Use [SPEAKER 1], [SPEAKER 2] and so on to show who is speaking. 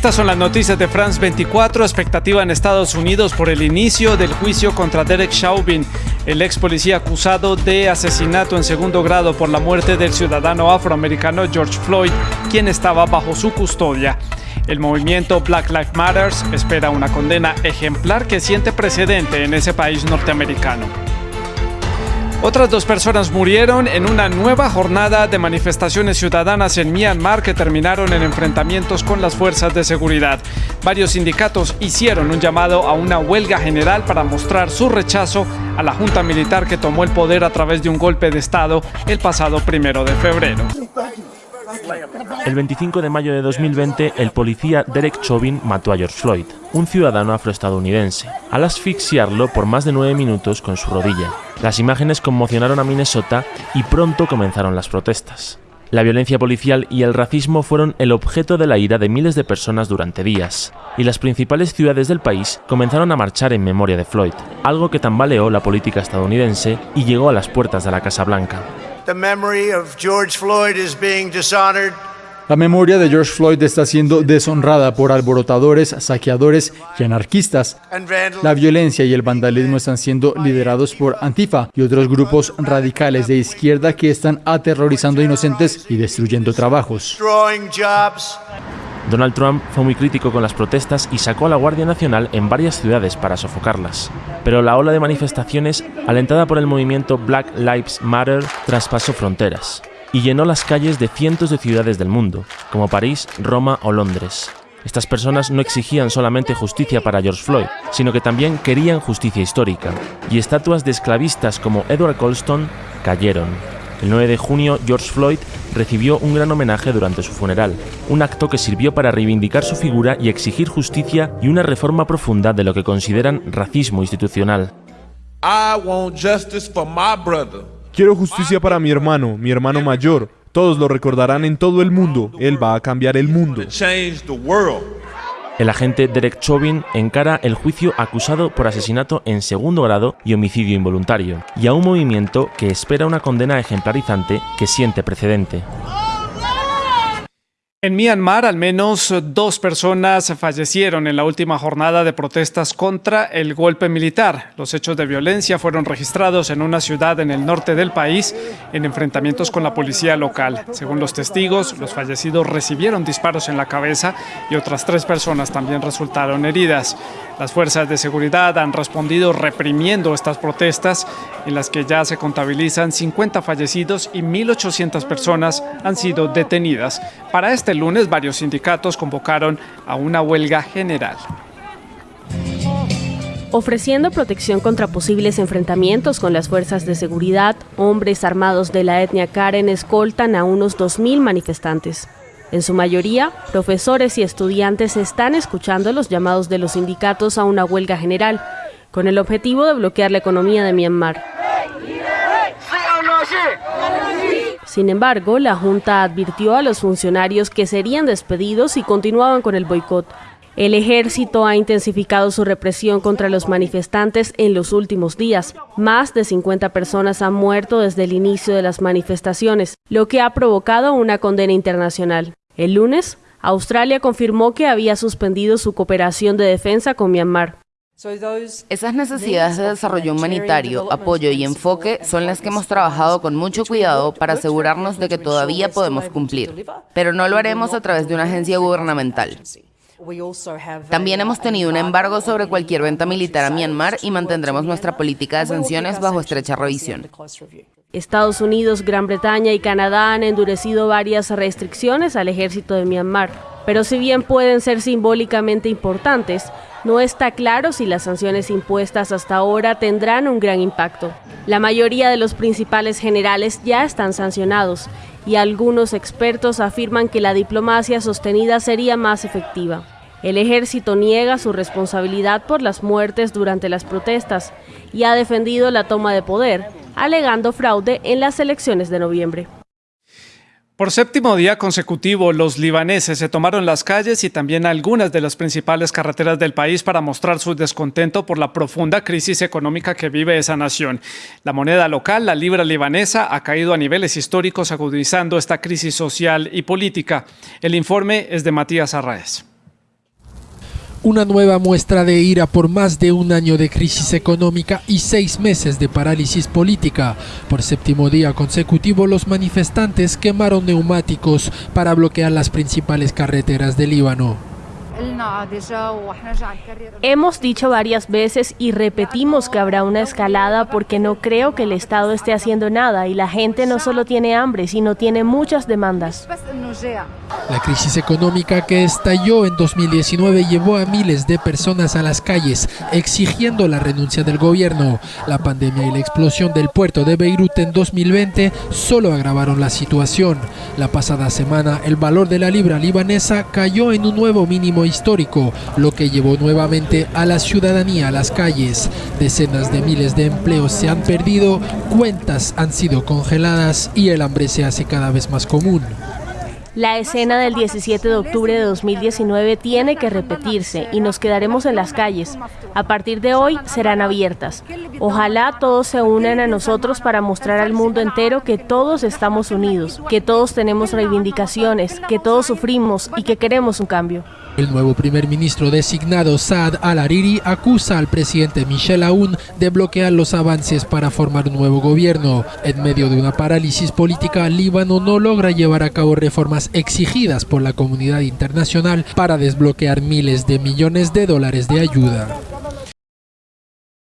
[SPEAKER 1] Estas son las noticias de France 24, expectativa en Estados Unidos por el inicio del juicio contra Derek Chauvin, el ex policía acusado de asesinato en segundo grado por la muerte del ciudadano afroamericano George Floyd, quien estaba bajo su custodia. El movimiento Black Lives Matter espera una condena ejemplar que siente precedente en ese país norteamericano. Otras dos personas murieron en una nueva jornada de manifestaciones ciudadanas en Myanmar que terminaron en enfrentamientos con las fuerzas de seguridad. Varios sindicatos hicieron un llamado a una huelga general para mostrar su rechazo a la junta militar que tomó el poder a través de un golpe de Estado el pasado primero de febrero.
[SPEAKER 2] El 25 de mayo de 2020, el policía Derek Chauvin mató a George Floyd, un ciudadano afroestadounidense, al asfixiarlo por más de nueve minutos con su rodilla. Las imágenes conmocionaron a Minnesota y pronto comenzaron las protestas. La violencia policial y el racismo fueron el objeto de la ira de miles de personas durante días, y las principales ciudades del país comenzaron a marchar en memoria de Floyd, algo que tambaleó la política estadounidense y llegó a las puertas de la Casa Blanca.
[SPEAKER 3] La memoria de George Floyd está siendo deshonrada por alborotadores, saqueadores y anarquistas. La violencia y el vandalismo están siendo liderados por Antifa y otros grupos radicales de izquierda que están aterrorizando inocentes y destruyendo trabajos.
[SPEAKER 2] Donald Trump fue muy crítico con las protestas y sacó a la Guardia Nacional en varias ciudades para sofocarlas. Pero la ola de manifestaciones, alentada por el movimiento Black Lives Matter, traspasó fronteras y llenó las calles de cientos de ciudades del mundo, como París, Roma o Londres. Estas personas no exigían solamente justicia para George Floyd, sino que también querían justicia histórica, y estatuas de esclavistas como Edward Colston cayeron. El 9 de junio, George Floyd recibió un gran homenaje durante su funeral, un acto que sirvió para reivindicar su figura y exigir justicia y una reforma profunda de lo que consideran racismo institucional.
[SPEAKER 4] Quiero justicia para mi hermano, mi hermano mayor. Todos lo recordarán en todo el mundo. Él va a cambiar el mundo.
[SPEAKER 2] El agente Derek Chauvin encara el juicio acusado por asesinato en segundo grado y homicidio involuntario, y a un movimiento que espera una condena ejemplarizante que siente precedente.
[SPEAKER 1] En Myanmar, al menos dos personas fallecieron en la última jornada de protestas contra el golpe militar. Los hechos de violencia fueron registrados en una ciudad en el norte del país en enfrentamientos con la policía local. Según los testigos, los fallecidos recibieron disparos en la cabeza y otras tres personas también resultaron heridas. Las fuerzas de seguridad han respondido reprimiendo estas protestas en las que ya se contabilizan 50 fallecidos y 1.800 personas han sido detenidas. Para este lunes varios sindicatos convocaron a una huelga general.
[SPEAKER 5] Ofreciendo protección contra posibles enfrentamientos con las fuerzas de seguridad, hombres armados de la etnia Karen escoltan a unos 2.000 manifestantes. En su mayoría, profesores y estudiantes están escuchando los llamados de los sindicatos a una huelga general, con el objetivo de bloquear la economía de Myanmar. Sin embargo, la Junta advirtió a los funcionarios que serían despedidos si continuaban con el boicot. El ejército ha intensificado su represión contra los manifestantes en los últimos días. Más de 50 personas han muerto desde el inicio de las manifestaciones, lo que ha provocado una condena internacional. El lunes, Australia confirmó que había suspendido su cooperación de defensa con Myanmar.
[SPEAKER 6] Esas necesidades de desarrollo humanitario, apoyo y enfoque son las que hemos trabajado con mucho cuidado para asegurarnos de que todavía podemos cumplir, pero no lo haremos a través de una agencia gubernamental. También hemos tenido un embargo sobre cualquier venta militar a Myanmar y mantendremos nuestra política de sanciones bajo estrecha revisión.
[SPEAKER 5] Estados Unidos, Gran Bretaña y Canadá han endurecido varias restricciones al ejército de Myanmar, pero si bien pueden ser simbólicamente importantes, no está claro si las sanciones impuestas hasta ahora tendrán un gran impacto. La mayoría de los principales generales ya están sancionados y algunos expertos afirman que la diplomacia sostenida sería más efectiva. El ejército niega su responsabilidad por las muertes durante las protestas y ha defendido la toma de poder, alegando fraude en las elecciones de noviembre.
[SPEAKER 1] Por séptimo día consecutivo, los libaneses se tomaron las calles y también algunas de las principales carreteras del país para mostrar su descontento por la profunda crisis económica que vive esa nación. La moneda local, la libra libanesa, ha caído a niveles históricos agudizando esta crisis social y política. El informe es de Matías Arraez.
[SPEAKER 7] Una nueva muestra de ira por más de un año de crisis económica y seis meses de parálisis política. Por séptimo día consecutivo, los manifestantes quemaron neumáticos para bloquear las principales carreteras del Líbano.
[SPEAKER 5] Hemos dicho varias veces y repetimos que habrá una escalada porque no creo que el Estado esté haciendo nada y la gente no solo tiene hambre, sino tiene muchas demandas.
[SPEAKER 7] La crisis económica que estalló en 2019 llevó a miles de personas a las calles exigiendo la renuncia del gobierno. La pandemia y la explosión del puerto de Beirut en 2020 solo agravaron la situación. La pasada semana el valor de la libra libanesa cayó en un nuevo mínimo histórico, lo que llevó nuevamente a la ciudadanía a las calles. Decenas de miles de empleos se han perdido, cuentas han sido congeladas y el hambre se hace cada vez más común.
[SPEAKER 5] La escena del 17 de octubre de 2019 tiene que repetirse y nos quedaremos en las calles. A partir de hoy serán abiertas. Ojalá todos se unan a nosotros para mostrar al mundo entero que todos estamos unidos, que todos tenemos reivindicaciones, que todos sufrimos y que queremos un cambio.
[SPEAKER 7] El nuevo primer ministro designado Saad al-Hariri acusa al presidente Michel Aoun de bloquear los avances para formar un nuevo gobierno. En medio de una parálisis política, Líbano no logra llevar a cabo reformas exigidas por la comunidad internacional para desbloquear miles de millones de dólares de ayuda.